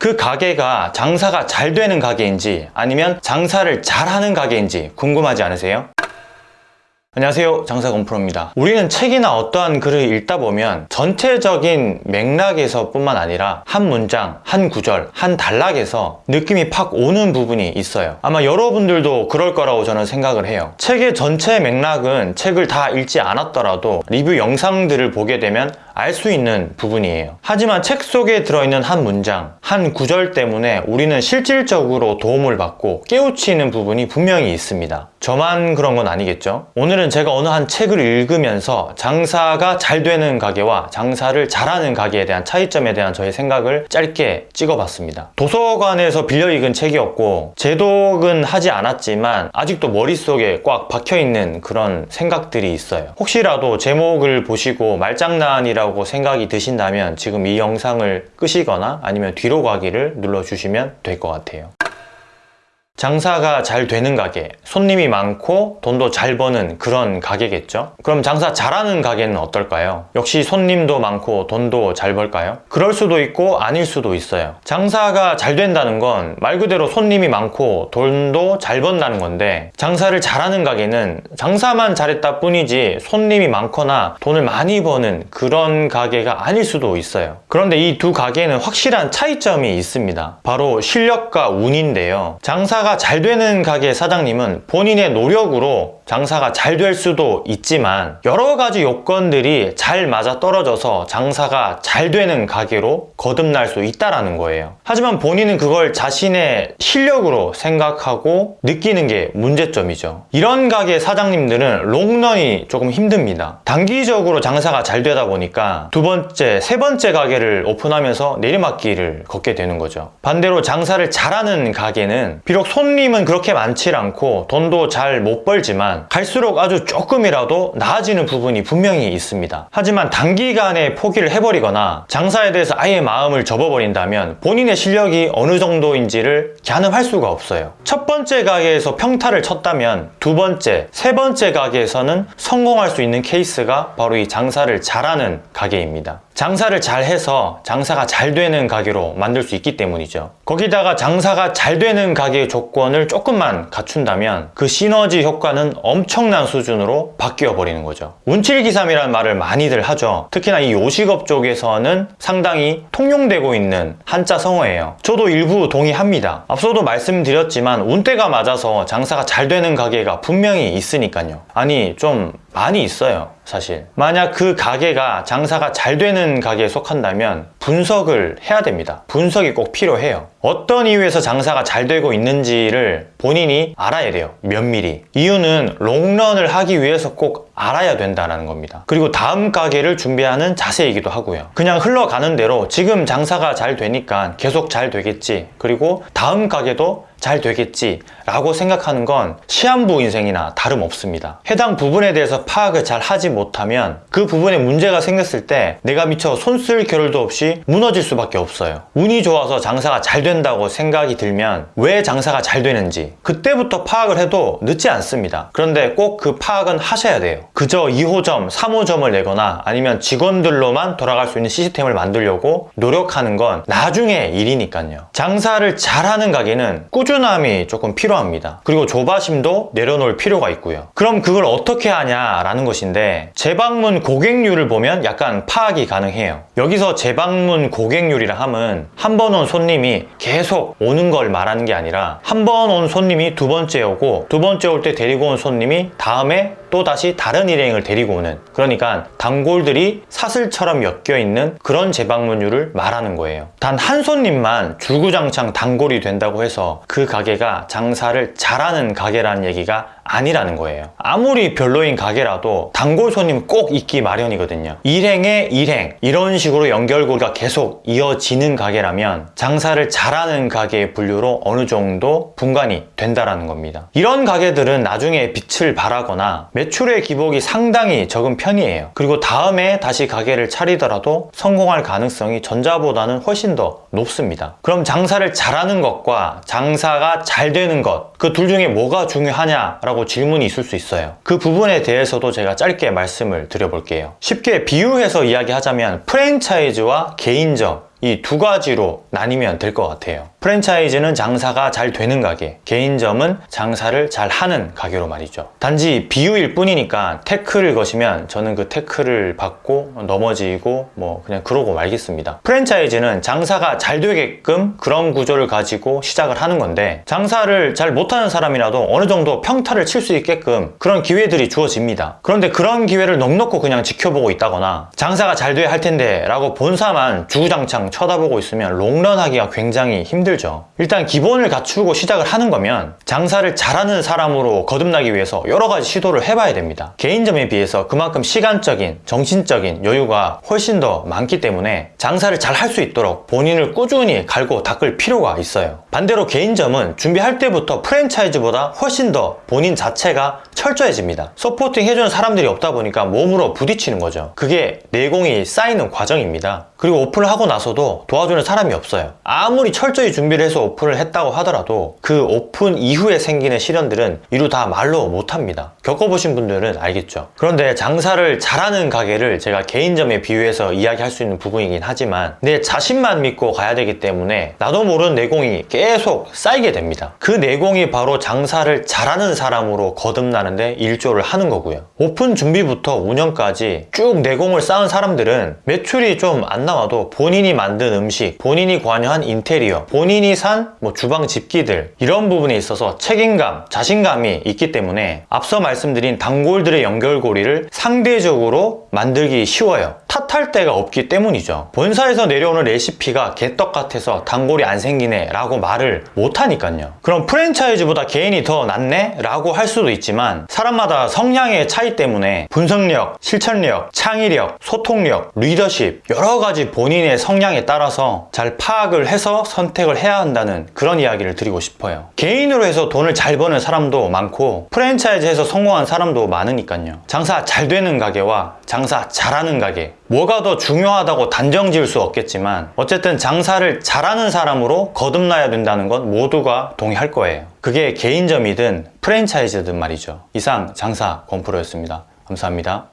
그 가게가 장사가 잘 되는 가게인지 아니면 장사를 잘하는 가게인지 궁금하지 않으세요? 안녕하세요. 장사건프로입니다. 우리는 책이나 어떠한 글을 읽다 보면 전체적인 맥락에서 뿐만 아니라 한 문장, 한 구절, 한 단락에서 느낌이 팍 오는 부분이 있어요. 아마 여러분들도 그럴 거라고 저는 생각을 해요. 책의 전체 맥락은 책을 다 읽지 않았더라도 리뷰 영상들을 보게 되면 알 수 있는 부분이에요 하지만 책 속에 들어있는 한 문장, 한 구절 때문에 우리는 실질적으로 도움을 받고 깨우치는 부분이 분명히 있습니다 저만 그런 건 아니겠죠? 오늘은 제가 어느 한 책을 읽으면서 장사가 잘 되는 가게와 장사를 잘하는 가게에 대한 차이점에 대한 저의 생각을 짧게 찍어봤습니다. 도서관에서 빌려 읽은 책이었고 제독은 하지 않았지만 아직도 머릿속에 꽉 박혀있는 그런 생각들이 있어요. 혹시라도 제목을 보시고 말장난이라고 생각이 드신다면 지금 이 영상을 끄시거나 아니면 뒤로 가기를 눌러주시면 될 것 같아요. 장사가 잘 되는 가게, 손님이 많고 돈도 잘 버는 그런 가게겠죠? 그럼 장사 잘하는 가게는 어떨까요? 역시 손님도 많고 돈도 잘 벌까요? 그럴 수도 있고 아닐 수도 있어요. 장사가 잘 된다는 건 말 그대로 손님이 많고 돈도 잘 번다는 건데 장사를 잘하는 가게는 장사만 잘했다 뿐이지 손님이 많거나 돈을 많이 버는 그런 가게가 아닐 수도 있어요. 그런데 이 두 가게는 확실한 차이점이 있습니다. 바로 실력과 운인데요. 장사가 장사가 잘 되는 가게 사장님은 본인의 노력으로 장사가 잘 될 수도 있지만 여러 가지 요건들이 잘 맞아 떨어져서 장사가 잘 되는 가게로 거듭날 수 있다는 거예요. 하지만 본인은 그걸 자신의 실력으로 생각하고 느끼는 게 문제점이죠. 이런 가게 사장님들은 롱런이 조금 힘듭니다. 단기적으로 장사가 잘 되다 보니까 두 번째, 세 번째 가게를 오픈하면서 내리막길을 걷게 되는 거죠. 반대로 장사를 잘하는 가게는 비록 손님은 그렇게 많지 않고 돈도 잘 못 벌지만 갈수록 아주 조금이라도 나아지는 부분이 분명히 있습니다. 하지만 단기간에 포기를 해버리거나 장사에 대해서 아예 마음을 접어버린다면 본인의 실력이 어느 정도인지를 가늠할 수가 없어요. 첫 번째 가게에서 평타를 쳤다면 두 번째, 세 번째 가게에서는 성공할 수 있는 케이스가 바로 이 장사를 잘하는 가게입니다. 장사를 잘 해서 장사가 잘 되는 가게로 만들 수 있기 때문이죠. 거기다가 장사가 잘 되는 가게의 조건을 조금만 갖춘다면 그 시너지 효과는 엄청난 수준으로 바뀌어 버리는 거죠. 운칠기삼이라는 말을 많이들 하죠. 특히나 이 요식업 쪽에서는 상당히 통용되고 있는 한자 성어예요. 저도 일부 동의합니다. 앞서도 말씀드렸지만 운때가 맞아서 장사가 잘 되는 가게가 분명히 있으니까요. 아니 좀 많이 있어요 사실. 만약 그 가게가 장사가 잘 되는 가게에 속한다면 분석을 해야 됩니다. 분석이 꼭 필요해요. 어떤 이유에서 장사가 잘 되고 있는지를 본인이 알아야 돼요 면밀히. 이유는 롱런을 하기 위해서 꼭 알아야 된다는 겁니다. 그리고 다음 가게를 준비하는 자세이기도 하고요. 그냥 흘러가는 대로 지금 장사가 잘 되니까 계속 잘 되겠지. 그리고 다음 가게도 잘 되겠지 라고 생각하는 건 시한부 인생이나 다름없습니다. 해당 부분에 대해서 파악을 잘 하지 못하면 그 부분에 문제가 생겼을 때 내가 미처 손 쓸 겨를도 없이 무너질 수밖에 없어요. 운이 좋아서 장사가 잘 된다고 생각이 들면 왜 장사가 잘 되는지 그때부터 파악을 해도 늦지 않습니다. 그런데 꼭 그 파악은 하셔야 돼요. 그저 2호점, 3호점을 내거나 아니면 직원들로만 돌아갈 수 있는 시스템을 만들려고 노력하는 건 나중에 일이니까요. 장사를 잘하는 가게는 꾸준히 꾸준함이 조금 필요합니다. 그리고 조바심도 내려놓을 필요가 있고요. 그럼 그걸 어떻게 하냐라는 것인데 재방문 고객률을 보면 약간 파악이 가능해요. 여기서 재방문 고객률이라 함은 한 번 온 손님이 계속 오는 걸 말하는 게 아니라 한 번 온 손님이 두 번째 오고 두 번째 올 때 데리고 온 손님이 다음에 또 다시 다른 일행을 데리고 오는 그러니까 단골들이 사슬처럼 엮여 있는 그런 재방문율을 말하는 거예요. 단 한 손님만 줄구장창 단골이 된다고 해서 그 가게가 장사를 잘하는 가게라는 얘기가 아니라는 거예요. 아무리 별로인 가게라도 단골 손님 꼭 있기 마련이거든요. 일행에 일행. 이런 식으로 연결고리가 계속 이어지는 가게라면 장사를 잘하는 가게의 분류로 어느 정도 분간이 된다라는 겁니다. 이런 가게들은 나중에 빛을 발하거나 매출의 기복이 상당히 적은 편이에요. 그리고 다음에 다시 가게를 차리더라도 성공할 가능성이 전자보다는 훨씬 더 높습니다. 그럼 장사를 잘하는 것과 장사가 잘 되는 것 그 둘 중에 뭐가 중요하냐라고 라고 질문이 있을 수 있어요. 그 부분에 대해서도 제가 짧게 말씀을 드려볼게요. 쉽게 비유해서 이야기하자면 프랜차이즈와 개인점 이 두 가지로 나뉘면 될 것 같아요. 프랜차이즈는 장사가 잘 되는 가게, 개인점은 장사를 잘 하는 가게로 말이죠. 단지 비유일 뿐이니까 태클을 거시면 저는 그 태클을 받고 넘어지고 뭐 그냥 그러고 말겠습니다. 프랜차이즈는 장사가 잘 되게끔 그런 구조를 가지고 시작을 하는 건데 장사를 잘 못하는 사람이라도 어느 정도 평타를 칠 수 있게끔 그런 기회들이 주어집니다. 그런데 그런 기회를 넉넉고 그냥 지켜보고 있다거나 장사가 잘 돼야 할 텐데 라고 본사만 주구장창 쳐다보고 있으면 롱런 하기가 굉장히 힘들죠. 일단 기본을 갖추고 시작을 하는 거면 장사를 잘하는 사람으로 거듭나기 위해서 여러 가지 시도를 해봐야 됩니다. 개인점에 비해서 그만큼 시간적인, 정신적인 여유가 훨씬 더 많기 때문에 장사를 잘 할 수 있도록 본인을 꾸준히 갈고 닦을 필요가 있어요. 반대로 개인점은 준비할 때부터 프랜차이즈보다 훨씬 더 본인 자체가 철저해집니다. supporting 해주는 사람들이 없다 보니까 몸으로 부딪히는 거죠. 그게 내공이 쌓이는 과정입니다. 그리고 오픈을 하고 나서도 도와주는 사람이 없어요. 아무리 철저히 준비를 해서 오픈을 했다고 하더라도 그 오픈 이후에 생기는 시련들은 이루 다 말로 못합니다. 겪어보신 분들은 알겠죠. 그런데 장사를 잘하는 가게를 제가 개인점에 비유해서 이야기할 수 있는 부분이긴 하지만 내 자신만 믿고 가야 되기 때문에 나도 모르는 내공이 계속 쌓이게 됩니다. 그 내공이 바로 장사를 잘하는 사람으로 거듭나는데 일조를 하는 거고요. 오픈 준비부터 운영까지 쭉 내공을 쌓은 사람들은 매출이 좀 안 나와도 본인이 만든 음식, 본인이 관여한 인테리어, 본인이 산 뭐 주방 집기들 이런 부분에 있어서 책임감, 자신감이 있기 때문에 앞서 말씀드린 단골들의 연결고리를 상대적으로 만들기 쉬워요. 탓할 데가 없기 때문이죠. 본사에서 내려오는 레시피가 개떡 같아서 단골이 안 생기네 라고 말을 못하니까요. 그럼 프랜차이즈보다 개인이 더 낫네? 라고 할 수도 있지만 사람마다 성향의 차이 때문에 분석력, 실천력, 창의력, 소통력, 리더십 여러 가지 본인의 성향에 따라서 잘 파악을 해서 선택을 해야 한다는 그런 이야기를 드리고 싶어요. 개인으로 해서 돈을 잘 버는 사람도 많고 프랜차이즈에서 성공한 사람도 많으니까요. 장사 잘 되는 가게와 장사 잘하는 가게 뭐가 더 중요하다고 단정 지을 수 없겠지만 어쨌든 장사를 잘하는 사람으로 거듭나야 된다는 건 모두가 동의할 거예요. 그게 개인점이든 프랜차이즈든 말이죠. 이상 장사 권프로였습니다. 감사합니다.